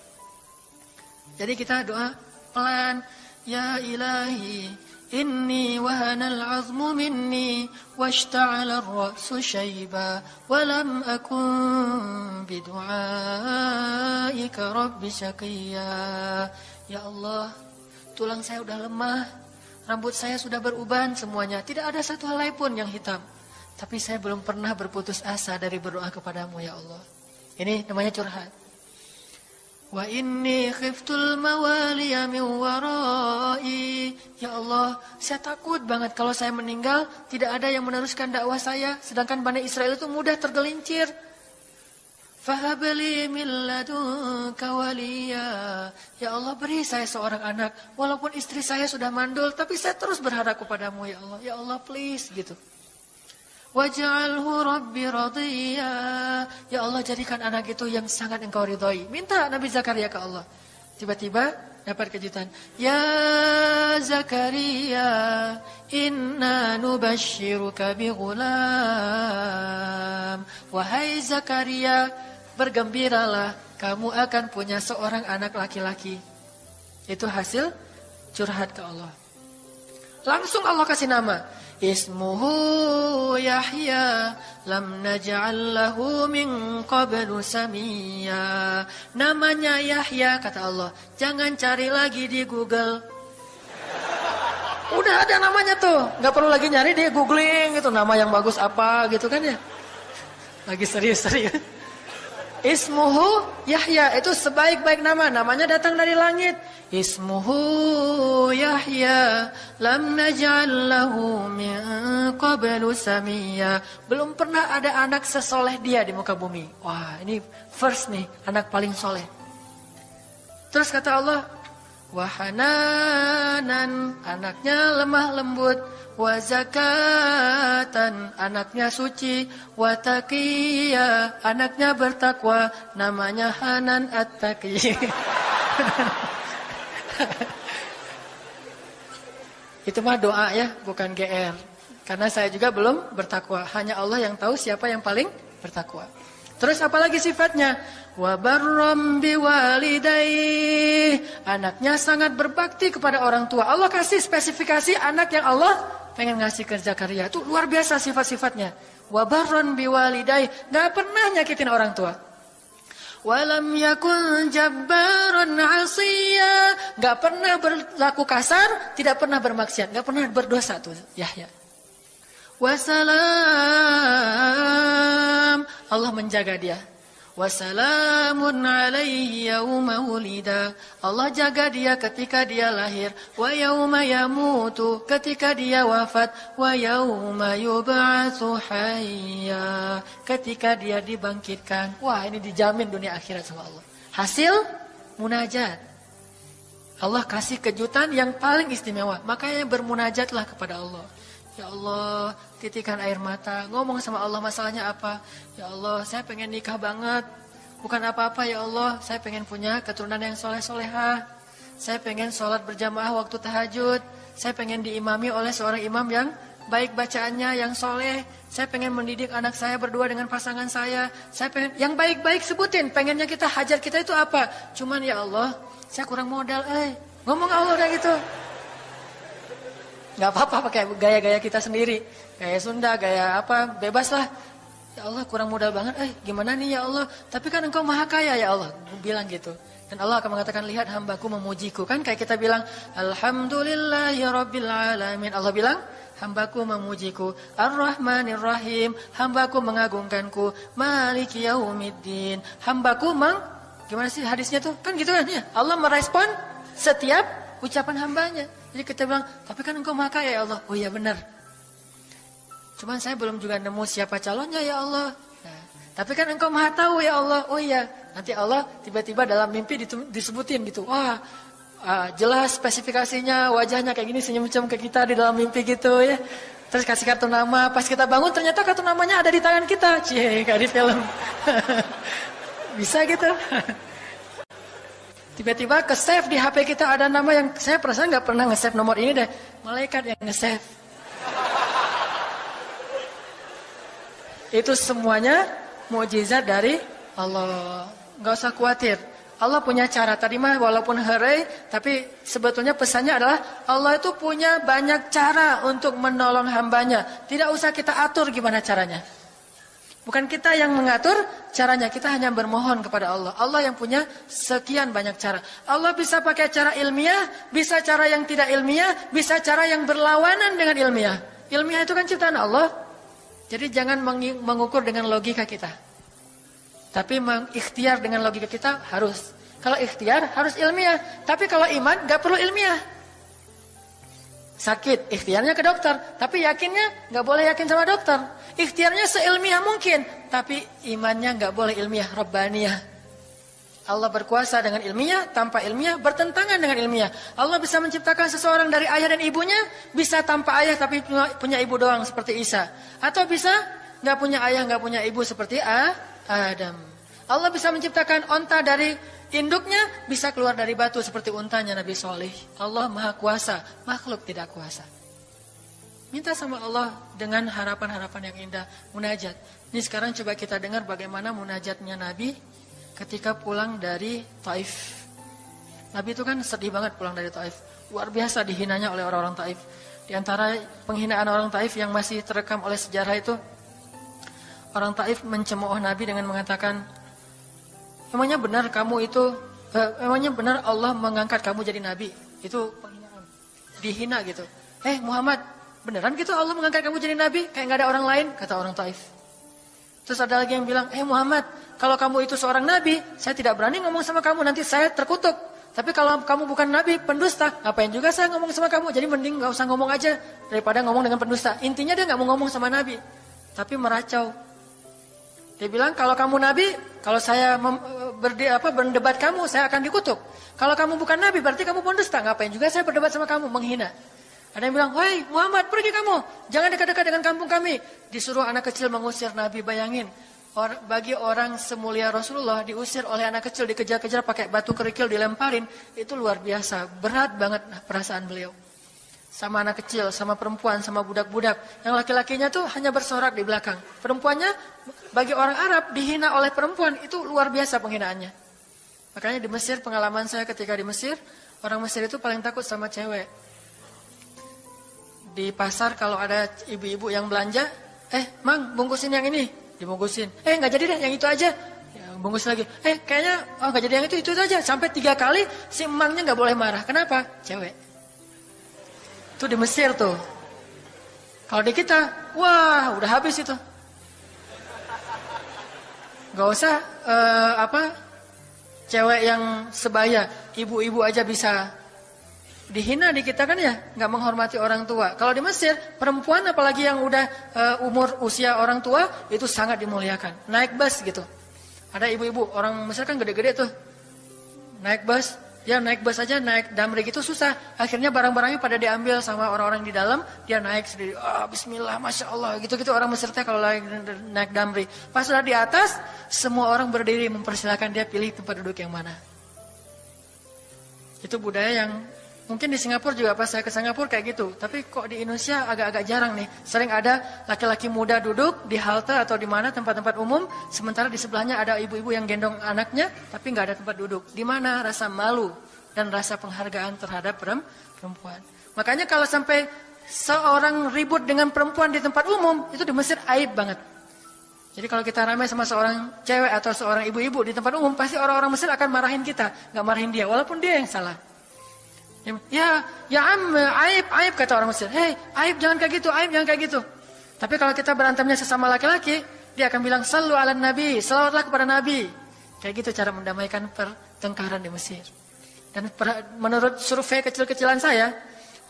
Jadi kita doa pelan, ya ilahi, wahanal azmu minni washta'ala ar-ra'su shayba wa lam akun bidu'aika rabbi syaqiyya. Ya Allah, tulang saya udah lemah, rambut saya sudah beruban semuanya, tidak ada satu helai pun yang hitam. Tapi saya belum pernah berputus asa dari berdoa kepadamu ya Allah. Ini namanya curhat. Inni khiftul mawaliya min warai. Ya Allah, saya takut banget kalau saya meninggal tidak ada yang meneruskan dakwah saya, sedangkan Bani Israel itu mudah tergelincir. Fahabli min. Ya Allah, beri saya seorang anak walaupun istri saya sudah mandul, tapi saya terus berharap kepadamu ya Allah. Ya Allah, please gitu. Waj'alhu rabbi radiyya. Ya Allah jadikan anak itu yang sangat engkau ridhoi. Minta Nabi Zakaria ke Allah. Tiba-tiba dapat kejutan. Ya Zakaria, inna nubashiruka bi ghulam. Wahai Zakaria, bergembiralah kamu akan punya seorang anak laki-laki. Itu hasil curhat ke Allah. Langsung Allah kasih nama. Ismuhu Yahya lam naj'al lahu min qablu samia. Namanya Yahya kata Allah. Jangan cari lagi di Google. Udah ada namanya tuh, nggak perlu lagi nyari di googling gitu nama yang bagus apa gitu kan ya. Lagi serius-serius. Ismuhu Yahya itu sebaik-baik nama, namanya datang dari langit. Ismuhu Yahya lam naj'al lahu min qablu samia. Belum pernah ada anak sesoleh dia di muka bumi. Wah, ini first nih, anak paling soleh. Terus kata Allah, wahananan, anaknya lemah lembut, wa zakatan, anaknya suci, wa taqiyya, anaknya bertakwa, namanya Hanan At-Taqi. Itu mah doa ya, bukan GR. Karena saya juga belum bertakwa. Hanya Allah yang tahu siapa yang paling bertakwa. Terus apalagi sifatnya? Wa barram biwalidayh. Anaknya sangat berbakti kepada orang tua. Allah kasih spesifikasi anak yang Allah pengen ngasih ke Zakaria. Itu luar biasa sifat-sifatnya. Wa barram biwalidayh. Gak pernah nyakitin orang tua. Walam yakun jabbaran asiya. Gak pernah berlaku kasar, tidak pernah bermaksiat, gak pernah berdosa tuh Yahya. Wassalam. Allah menjaga dia. Wassalamun alaihi yawma wulida. Allah jaga dia ketika dia lahir. Wa yawma yamutu. Ketika dia wafat. Wa yawma yub'atsu hayya. Ketika dia dibangkitkan. Wah ini dijamin dunia akhirat sama Allah. Hasil munajat. Allah kasih kejutan yang paling istimewa. Makanya bermunajatlah kepada Allah. Ya Allah, titikan air mata, ngomong sama Allah masalahnya apa. Ya Allah, saya pengen nikah banget. Bukan apa-apa ya Allah, saya pengen punya keturunan yang soleh-soleha. Saya pengen sholat berjamaah waktu tahajud. Saya pengen diimami oleh seorang imam yang baik bacaannya, yang soleh. Saya pengen mendidik anak saya berdua dengan pasangan saya. Saya pengen yang baik-baik sebutin. Pengennya kita hajar kita itu apa? Cuman ya Allah, saya kurang modal. Eh, ngomong Allah udah gitu. Gak apa-apa pakai gaya-gaya kita sendiri. Gaya Sunda, gaya apa, bebas lah. Ya Allah kurang modal banget, eh gimana nih ya Allah. Tapi kan engkau maha kaya ya Allah. Bilang gitu. Dan Allah akan mengatakan, lihat hambaku memujiku. Kan kayak kita bilang, Alhamdulillahi Rabbil Alamin. Allah bilang, hambaku memujiku. Ar-Rahmanir Rahim. Hambaku mengagungkanku. Maliki Yaumiddin. Hambaku meng... Gimana sih hadisnya tuh? Kan gitu kan ya. Allah merespon setiap ucapan hambanya. Jadi kita bilang, tapi kan engkau maha kaya ya Allah. Oh iya benar. Cuman saya belum juga nemu siapa calonnya ya Allah. Nah, tapi kan engkau maha tahu ya Allah. Oh iya. Nanti Allah tiba-tiba dalam mimpi disebutin gitu. Wah uh, jelas spesifikasinya, wajahnya kayak gini senyum-senyum ke kita di dalam mimpi gitu ya. Terus kasih kartu nama, pas kita bangun ternyata kartu namanya ada di tangan kita. Cie, kayak di film. Bisa gitu. Tiba-tiba ke save di HP kita ada nama yang saya perasaan nggak pernah nge-save nomor ini deh. Malaikat yang nge-save. Itu semuanya mujizat dari Allah. Nggak usah khawatir. Allah punya cara. Tadi mah walaupun herai, tapi sebetulnya pesannya adalah Allah itu punya banyak cara untuk menolong hambanya. Tidak usah kita atur gimana caranya. Bukan kita yang mengatur caranya, kita hanya bermohon kepada Allah. Allah yang punya sekian banyak cara. Allah bisa pakai cara ilmiah, bisa cara yang tidak ilmiah, bisa cara yang berlawanan dengan ilmiah. Ilmiah itu kan ciptaan Allah. Jadi jangan mengukur dengan logika kita. Tapi mengikhtiar dengan logika kita harus. Kalau ikhtiar harus ilmiah. Tapi kalau iman gak perlu ilmiah. Sakit, ikhtiarnya ke dokter. Tapi yakinnya gak boleh yakin sama dokter. Ikhtiarnya seilmiah mungkin, tapi imannya nggak boleh ilmiah, robbaniyah. Allah berkuasa dengan ilmiah, tanpa ilmiah, bertentangan dengan ilmiah. Allah bisa menciptakan seseorang dari ayah dan ibunya, bisa tanpa ayah tapi punya ibu doang seperti Isa. Atau bisa nggak punya ayah, nggak punya ibu seperti Adam. Allah bisa menciptakan onta dari induknya, bisa keluar dari batu seperti untanya Nabi Soleh. Allah maha kuasa, makhluk tidak kuasa. Minta sama Allah dengan harapan-harapan yang indah, munajat. Ini sekarang coba kita dengar bagaimana munajatnya Nabi ketika pulang dari Taif. Nabi itu kan sedih banget pulang dari Taif. Luar biasa dihinanya oleh orang-orang Taif. Di antara penghinaan orang Taif yang masih terekam oleh sejarah itu, orang Taif mencemooh Nabi dengan mengatakan, emangnya benar kamu itu, eh, emangnya benar Allah mengangkat kamu jadi Nabi? Itu. Dihina gitu. Eh Muhammad, Beneran gitu Allah mengangkat kamu jadi nabi? Kayak nggak ada orang lain? Kata orang Taif. Terus ada lagi yang bilang, eh Muhammad, kalau kamu itu seorang nabi, saya tidak berani ngomong sama kamu, nanti saya terkutuk. Tapi kalau kamu bukan nabi, pendusta, ngapain juga saya ngomong sama kamu? Jadi mending nggak usah ngomong aja daripada ngomong dengan pendusta. Intinya dia nggak mau ngomong sama nabi, tapi meracau. Dia bilang kalau kamu nabi, kalau saya berdi, apa, berdebat kamu, saya akan dikutuk. Kalau kamu bukan nabi, berarti kamu pendusta. Ngapain juga saya berdebat sama kamu, menghina. Ada yang bilang, hei Muhammad pergi kamu, jangan dekat-dekat dengan kampung kami. Disuruh anak kecil mengusir Nabi, bayangin. Or, bagi orang semulia Rasulullah diusir oleh anak kecil, dikejar-kejar pakai batu kerikil dilemparin, itu luar biasa, berat banget perasaan beliau. Sama anak kecil, sama perempuan, sama budak-budak. Yang laki-lakinya tuh hanya bersorak di belakang. Perempuannya bagi orang Arab dihina oleh perempuan, itu luar biasa penghinaannya. Makanya di Mesir, pengalaman saya ketika di Mesir, orang Mesir itu paling takut sama cewek di pasar kalau ada ibu-ibu yang belanja, eh mang bungkusin yang ini, dibungkusin. Eh nggak jadi deh yang itu aja, ya, bungkus lagi. Eh kayaknya oh nggak jadi yang itu itu aja. Sampai tiga kali si emangnya nggak boleh marah. Kenapa? Cewek. Itu di Mesir tuh. Kalau di kita, wah udah habis itu. Gak usah uh, apa cewek yang sebaya, ibu-ibu aja bisa dihina di kita kan ya nggak menghormati orang tua. Kalau di Mesir perempuan apalagi yang udah uh, umur usia orang tua itu sangat dimuliakan. Naik bus gitu. Ada ibu-ibu orang Mesir kan gede-gede tuh. Naik bus, dia naik bus aja naik damri gitu susah. Akhirnya barang-barangnya pada diambil sama orang-orang di dalam, dia naik sendiri. Oh, bismillah, masya Allah. Gitu-gitu orang Mesir teh kalau naik, naik damri. Pas sudah di atas, semua orang berdiri mempersilahkan dia pilih tempat duduk yang mana. Itu budaya yang Mungkin di Singapura juga pas saya ke Singapura kayak gitu. Tapi kok di Indonesia agak-agak jarang nih. Sering ada laki-laki muda duduk di halte atau di mana tempat-tempat umum. Sementara di sebelahnya ada ibu-ibu yang gendong anaknya. Tapi nggak ada tempat duduk. Di mana rasa malu dan rasa penghargaan terhadap perempuan. Makanya kalau sampai seorang ribut dengan perempuan di tempat umum. Itu di Mesir aib banget. Jadi kalau kita ramai sama seorang cewek atau seorang ibu-ibu di tempat umum. Pasti orang-orang Mesir akan marahin kita. nggak marahin dia. Walaupun dia yang salah. Ya, ya am, aib, aib kata orang Mesir. Hei, aib jangan kayak gitu, aib jangan kayak gitu. Tapi kalau kita berantemnya sesama laki-laki, dia akan bilang selalu ala nabi, selawatlah kepada nabi. Kayak gitu cara mendamaikan pertengkaran di Mesir. Dan menurut survei kecil-kecilan saya,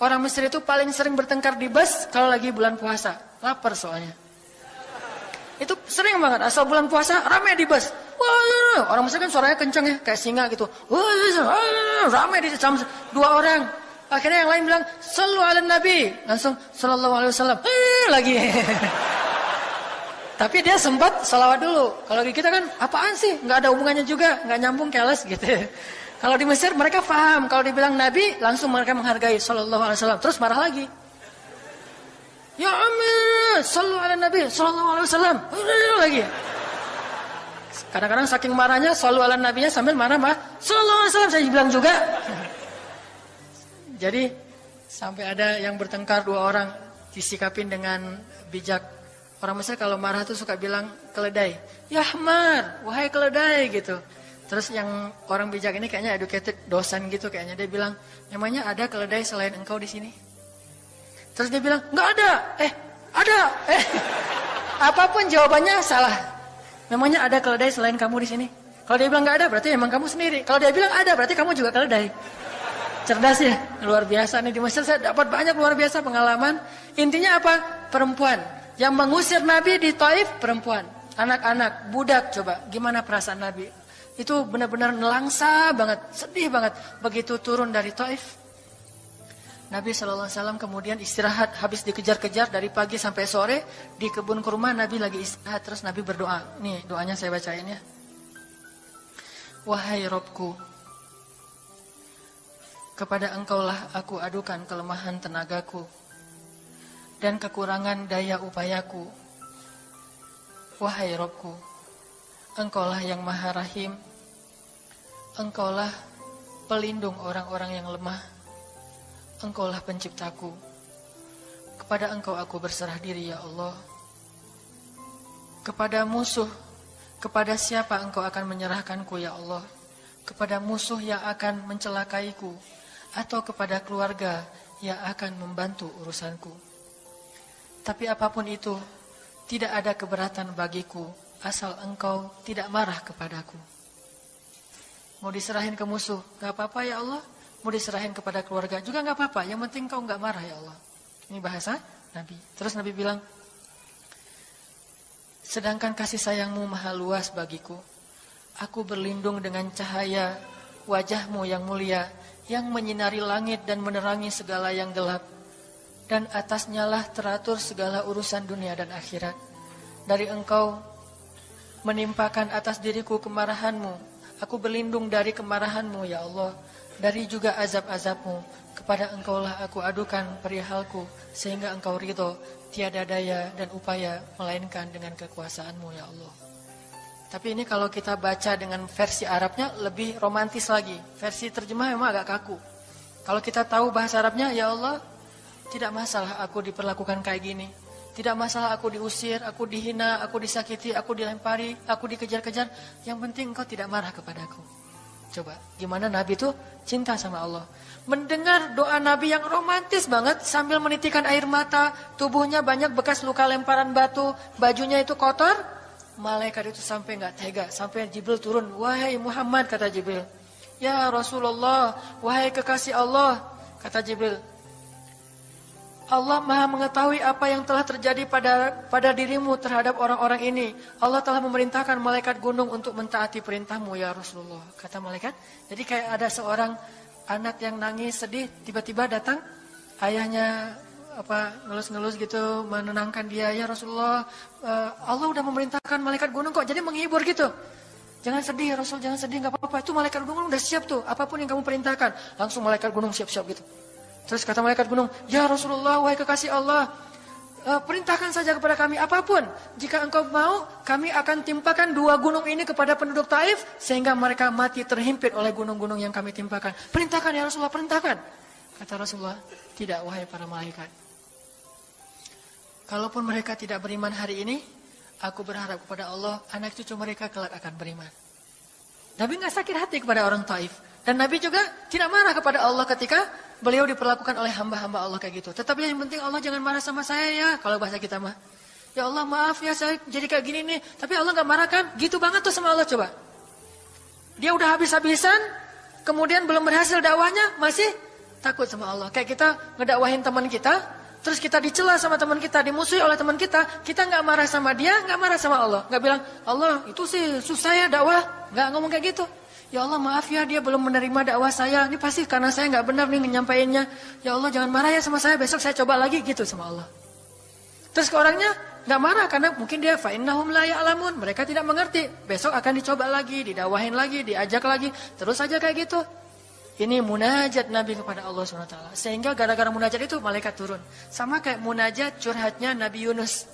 orang Mesir itu paling sering bertengkar di bus kalau lagi bulan puasa. Lapar soalnya. Itu sering banget, asal bulan puasa ramai di bus. Wah, orang Mesir kan suaranya kencang ya, kayak singa gitu. Wah, ramai di jam dua orang. Akhirnya yang lain bilang, Sallu ala Nabi. Langsung, Sallallahu alaihi wasallam. Eh, lagi. Tapi dia sempat salawat dulu. Kalau kita kan, apaan sih? Nggak ada hubungannya juga, nggak nyambung keles gitu. Kalau di Mesir mereka paham, kalau dibilang Nabi langsung mereka menghargai Sallallahu Alaihi Wasallam. Terus marah lagi. Ya Amir, Sallallahu Alaihi Nabi, Sallallahu Alaihi Wasallam. Lagi. Kadang-kadang saking marahnya Sallallahu Alaihi Nabinya sambil marah-marah. Sallallahu Alaihi Wasallam saya bilang juga. Jadi sampai ada yang bertengkar dua orang disikapin dengan bijak. Orang Mesir kalau marah tuh suka bilang keledai. Ya Ahmad, wahai keledai gitu. Terus yang orang bijak ini kayaknya educated dosen gitu kayaknya dia bilang, "Memangnya ada keledai selain engkau di sini?" Terus dia bilang, "Enggak ada." Eh, ada. Eh. Apa pun jawabannya salah. Memangnya ada keledai selain kamu di sini? Kalau dia bilang enggak ada, berarti emang kamu sendiri. Kalau dia bilang ada, berarti kamu juga keledai. Cerdas ya, luar biasa nih di Mesir saya dapat banyak luar biasa pengalaman. Intinya apa? Perempuan yang mengusir Nabi di Taif perempuan, anak-anak, budak coba. Gimana perasaan Nabi? Itu benar-benar nelangsa banget, sedih banget begitu turun dari Taif. Nabi SAW kemudian istirahat habis dikejar-kejar dari pagi sampai sore di kebun kurma Nabi lagi istirahat terus Nabi berdoa. Nih doanya saya bacain ya. Wahai Robku, kepada engkaulah aku adukan kelemahan tenagaku dan kekurangan daya upayaku. Wahai Robku, engkaulah yang maha rahim, engkaulah pelindung orang-orang yang lemah. Engkaulah penciptaku. Kepada engkau aku berserah diri ya Allah. Kepada musuh, kepada siapa engkau akan menyerahkanku ya Allah? Kepada musuh yang akan mencelakaiku atau kepada keluarga yang akan membantu urusanku. Tapi apa pun itu, tidak ada keberatan bagiku asal engkau tidak marah kepadaku. Mau diserahin ke musuh, gak apa-apa ya Allah mau diserahin kepada keluarga juga nggak apa-apa. Yang penting kau nggak marah ya Allah. Ini bahasa Nabi. Terus Nabi bilang, sedangkan kasih sayangmu maha luas bagiku. Aku berlindung dengan cahaya wajahmu yang mulia, yang menyinari langit dan menerangi segala yang gelap. Dan atasnya lah teratur segala urusan dunia dan akhirat. Dari engkau menimpakan atas diriku kemarahanmu. Aku berlindung dari kemarahanmu ya Allah dari juga azab-azabmu. Kepada engkaulah aku adukan perihalku, sehingga engkau ridho, tiada daya dan upaya, melainkan dengan kekuasaanmu ya Allah. Tapi ini kalau kita baca dengan versi Arabnya lebih romantis lagi. Versi terjemah memang agak kaku. Kalau kita tahu bahasa Arabnya, ya Allah, tidak masalah aku diperlakukan kayak gini. Tidak masalah aku diusir, aku dihina, aku disakiti, aku dilempari, aku dikejar-kejar. Yang penting engkau tidak marah kepadaku. Coba, gimana Nabi itu cinta sama Allah. Mendengar doa Nabi yang romantis banget sambil menitikan air mata, tubuhnya banyak bekas luka lemparan batu, bajunya itu kotor. Malaikat itu sampai nggak tega, sampai Jibril turun, "Wahai Muhammad," kata Jibril. "Ya Rasulullah, wahai kekasih Allah," kata Jibril. Allah maha mengetahui apa yang telah terjadi pada pada dirimu terhadap orang-orang ini. Allah telah memerintahkan malaikat gunung untuk mentaati perintahmu ya Rasulullah. Kata malaikat. Jadi kayak ada seorang anak yang nangis sedih tiba-tiba datang ayahnya apa ngelus-ngelus gitu menenangkan dia ya Rasulullah uh, Allah udah memerintahkan malaikat gunung kok jadi menghibur gitu jangan sedih ya Rasul jangan sedih nggak apa-apa itu malaikat gunung udah siap tuh apa pun yang kamu perintahkan langsung malaikat gunung siap-siap gitu Terus kata malaikat gunung, Ya Rasulullah, wahai kekasih Allah, uh, perintahkan saja kepada kami apa pun. Jika engkau mau, kami akan timpakan dua gunung ini kepada penduduk Taif, sehingga mereka mati terhimpit oleh gunung-gunung yang kami timpakan. Perintahkan ya Rasulullah, perintahkan. Kata Rasulullah, tidak wahai para malaikat. Kalaupun mereka tidak beriman hari ini, aku berharap kepada Allah, anak cucu mereka kelak akan beriman. Nabi nggak sakit hati kepada orang Taif. Dan Nabi juga tidak marah kepada Allah ketika beliau diperlakukan oleh hamba-hamba Allah kayak gitu. Tetapi yang penting Allah jangan marah sama saya ya, kalau bahasa kita mah. Ya Allah maaf ya saya jadi kayak gini nih. Tapi Allah nggak marah kan? Gitu banget tuh sama Allah coba. Dia udah habis-habisan, kemudian belum berhasil dakwahnya, masih takut sama Allah. Kayak kita ngedakwahin teman kita, terus kita dicela sama teman kita, dimusuhi oleh teman kita, kita nggak marah sama dia, nggak marah sama Allah. Nggak bilang, Allah itu sih susah ya dakwah. Nggak ngomong kayak gitu. Ya Allah maaf ya dia belum menerima dakwah saya. Ini pasti karena saya nggak benar nih menyampaikannya. Ya Allah jangan marah ya sama saya. Besok saya coba lagi gitu sama Allah. Terus ke orangnya nggak marah karena mungkin dia fa'innahum la ya'lamun. Mereka tidak mengerti. Besok akan dicoba lagi, didawahin lagi, diajak lagi. Terus saja kayak gitu. Ini munajat Nabi kepada Allah SWT. Sehingga gara-gara munajat itu malaikat turun. Sama kayak munajat curhatnya Nabi Yunus.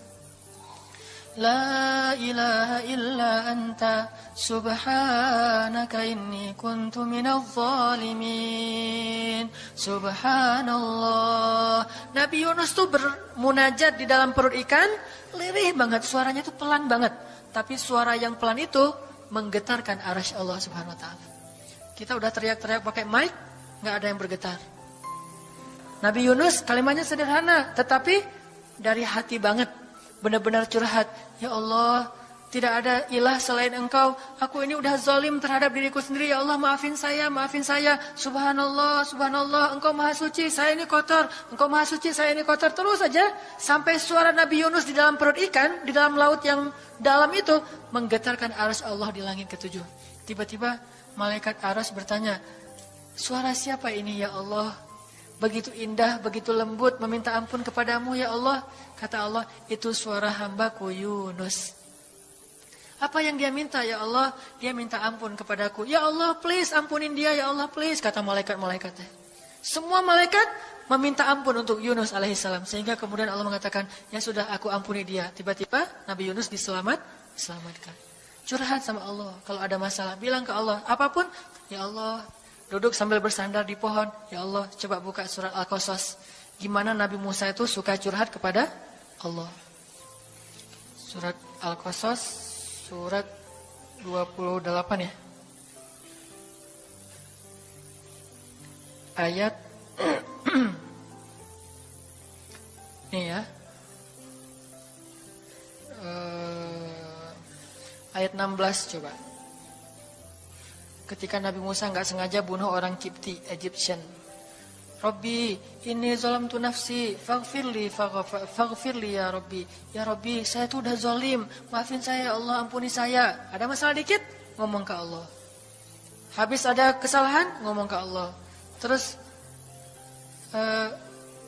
La ilaha illa anta subhanaka inni kuntu minal zalimin. Subhanallah. Nabi Yunus tuh bermunajat di dalam perut ikan. Lirih banget. Suaranya tuh pelan banget. Tapi suara yang pelan itu menggetarkan arasy Allah Subhanahu Wa Taala. Kita udah teriak-teriak pakai mic, nggak ada yang bergetar. Nabi Yunus kalimatnya sederhana, tetapi dari hati banget. Benar-benar curhat. Ya Allah, tidak ada ilah selain engkau. Aku ini udah zalim terhadap diriku sendiri. Ya Allah, maafin saya, maafin saya. Subhanallah, subhanallah. Engkau maha suci, saya ini kotor. Engkau maha suci, saya ini kotor. Terus saja sampai suara Nabi Yunus di dalam perut ikan, di dalam laut yang dalam itu, menggetarkan arus Allah di langit ketujuh. Tiba-tiba Malaikat Aras bertanya, suara siapa ini ya Allah? Begitu indah, begitu lembut, meminta ampun kepadamu ya Allah. Kata Allah, itu suara hambaku Yunus. Apa yang dia minta ya Allah? Dia minta ampun kepadaku. Ya Allah please ampunin dia ya Allah please. Kata malaikat-malaikatnya. Semua malaikat meminta ampun untuk Yunus alaihissalam. Sehingga kemudian Allah mengatakan, ya sudah aku ampuni dia. Tiba-tiba Nabi Yunus diselamat, diselamatkan. Curhat sama Allah. Kalau ada masalah, bilang ke Allah. Apa pun, ya Allah. Duduk sambil bersandar di pohon. Ya Allah, coba buka surat Al-Qasas. Gimana Nabi Musa itu suka curhat kepada Allah. Surat Al-Qasas, surat 28 ya. Ayat ini ya. Uh, ayat 16 coba. Ketika Nabi Musa nggak sengaja bunuh orang Kipti, Egyptian. Robbi, ini zolam tu nafsi, faghfirli, faghfirli ya Robbi. Ya Robbi, saya tuh udah zolim, maafin saya ya Allah, ampuni saya. Ada masalah dikit, ngomong ke Allah. Habis ada kesalahan, ngomong ke Allah. Terus, uh,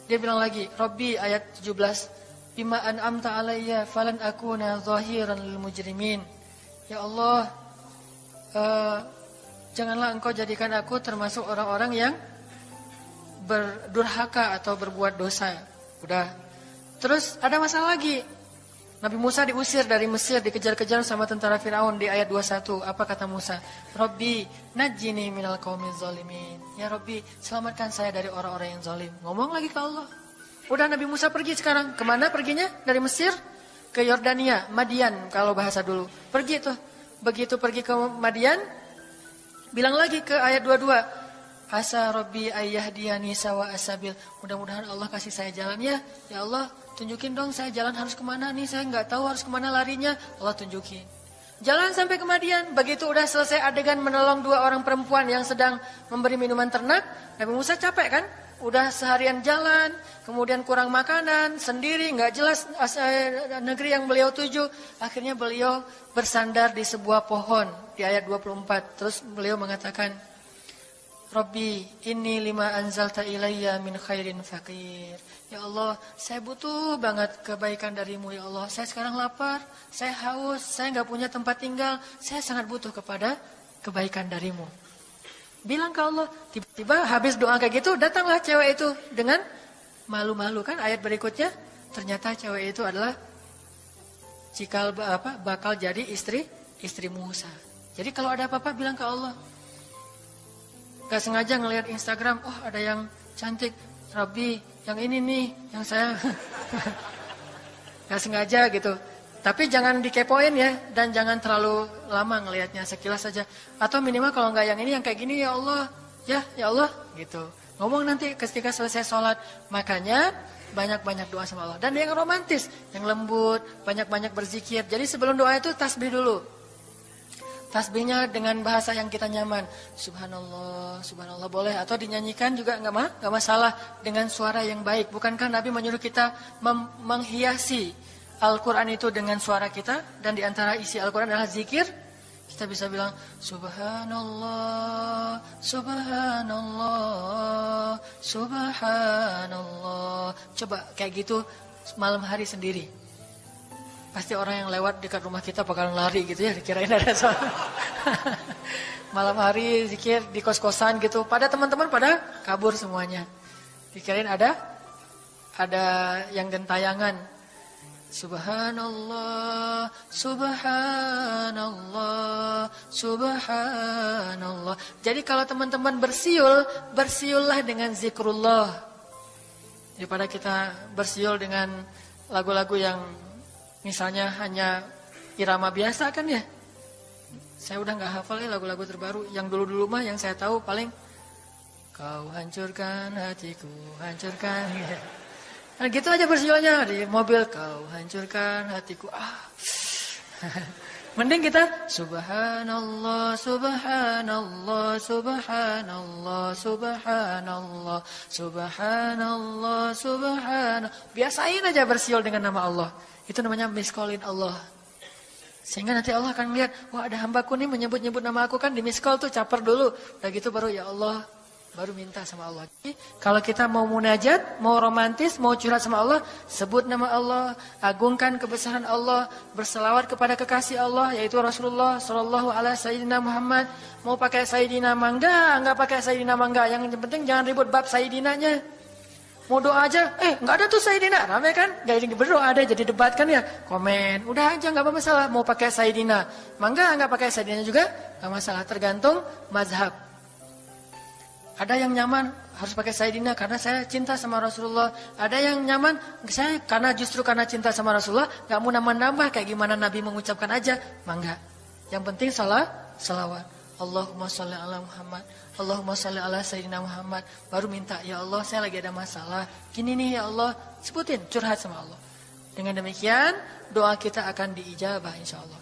dia bilang lagi, Robbi ayat 17, Bima an'amta alayya falan akuna zahiran lil mujrimin. Ya Allah, uh, janganlah engkau jadikan aku termasuk orang-orang yang berdurhaka atau berbuat dosa. Udah. Terus ada masalah lagi. Nabi Musa diusir dari Mesir, dikejar-kejar sama tentara Firaun di ayat 21. Apa kata Musa? Robbi, najini minal qaumiz zalimin. Ya Robbi, selamatkan saya dari orang-orang yang zalim. Ngomong lagi ke Allah. Udah Nabi Musa pergi sekarang. Ke mana perginya? Dari Mesir ke Yordania, Madian kalau bahasa dulu. Pergi tuh. Begitu pergi ke Madian, bilang lagi ke ayat 22. Asa Rabbi ayyahdiyani sawa asabil. Mudah-mudahan Allah kasih saya jalan ya. Allah, tunjukin dong saya jalan harus ke mana nih. Saya nggak tahu harus ke mana larinya. Allah tunjukin. Jalan sampai ke Madian. Begitu udah selesai adegan menolong dua orang perempuan yang sedang memberi minuman ternak. Nabi Musa capek kan? udah seharian jalan, kemudian kurang makanan, sendiri, nggak jelas eh, negeri yang beliau tuju. Akhirnya beliau bersandar di sebuah pohon di ayat 24. Terus beliau mengatakan, Robbi, ini lima anzalta ilayya min khairin fakir. Ya Allah, saya butuh banget kebaikan darimu ya Allah. Saya sekarang lapar, saya haus, saya nggak punya tempat tinggal. Saya sangat butuh kepada kebaikan darimu. Bilang ke Allah, tiba-tiba habis doa kayak gitu, datanglah cewek itu dengan malu-malu kan ayat berikutnya ternyata cewek itu adalah cikal apa bakal jadi istri istri Musa. Jadi kalau ada apa-apa bilang ke Allah. Gak sengaja ngelihat Instagram, oh ada yang cantik, Rabbi, yang ini nih, yang saya gak sengaja gitu. Tapi jangan dikepoin ya dan jangan terlalu lama ngelihatnya sekilas saja. Atau minimal kalau nggak yang ini yang kayak gini ya Allah, ya ya Allah gitu. Ngomong nanti ketika selesai sholat. Makanya banyak-banyak doa sama Allah. Dan yang romantis, yang lembut, banyak-banyak berzikir. Jadi sebelum doa itu tasbih dulu. Tasbihnya dengan bahasa yang kita nyaman. Subhanallah, subhanallah boleh. Atau dinyanyikan juga nggak mah, nggak masalah dengan suara yang baik. Bukankah Nabi menyuruh kita menghiasi Al-Quran itu dengan suara kita dan di antara isi Al-Quran adalah zikir, kita bisa bilang Subhanallah, Subhanallah, Subhanallah. Coba kayak gitu malam hari sendiri. Pasti orang yang lewat dekat rumah kita bakalan lari gitu ya, dikirain ada soal. Malam hari zikir di kos-kosan gitu, pada teman-teman pada kabur semuanya. Dikirain ada ada yang gentayangan. Subhanallah, subhanallah, subhanallah. Jadi kalau teman-teman bersiul, bersiullah dengan zikrullah. Daripada kita bersiul dengan lagu-lagu yang Misalnya hanya irama biasa kan ya. Saya udah nggak hafal ya lagu-lagu terbaru. Yang dulu-dulu mah yang saya tahu paling kau hancurkan hatiku, hancurkan. Nah, gitu aja bersiulnya di mobil kau hancurkan hatiku. Ah. Mending kita subhanallah subhanallah subhanallah subhanallah subhanallah subhanallah biasain aja bersiul dengan nama Allah. Itu namanya miskolin Allah. Sehingga nanti Allah akan melihat, wah ada hambaku nih menyebut-nyebut nama aku kan di miskol tuh caper dulu. Udah gitu baru ya Allah, baru minta sama Allah. Jadi, kalau kita mau munajat, mau romantis, mau curhat sama Allah, sebut nama Allah, agungkan kebesaran Allah, berselawat kepada kekasih Allah yaitu Rasulullah Shallallahu alaihi Sayyidina Muhammad. Mau pakai Sayyidina mangga, enggak pakai Sayyidina mangga, yang penting jangan ribut bab Sayyidinanya. Mau doa aja, eh nggak ada tuh Sayyidina, rame kan? Gak jadi berdoa ada, jadi debat kan ya? Komen, udah aja nggak apa masalah. Mau pakai Sayyidina, mangga nggak pakai Sayyidina juga, nggak masalah. Tergantung mazhab. Ada yang nyaman harus pakai Sayyidina karena saya cinta sama Rasulullah. Ada yang nyaman saya karena justru karena cinta sama Rasulullah nggak mau nambah-nambah kayak gimana Nabi mengucapkan aja, mangga. Yang penting salah, salawat. Allahumma sholli ala Muhammad. Allahumma sholli ala Sayyidina Muhammad. Baru minta, ya Allah saya lagi ada masalah. Gini nih ya Allah. Sebutin, curhat sama Allah. Dengan demikian, doa kita akan diijabah insya Allah.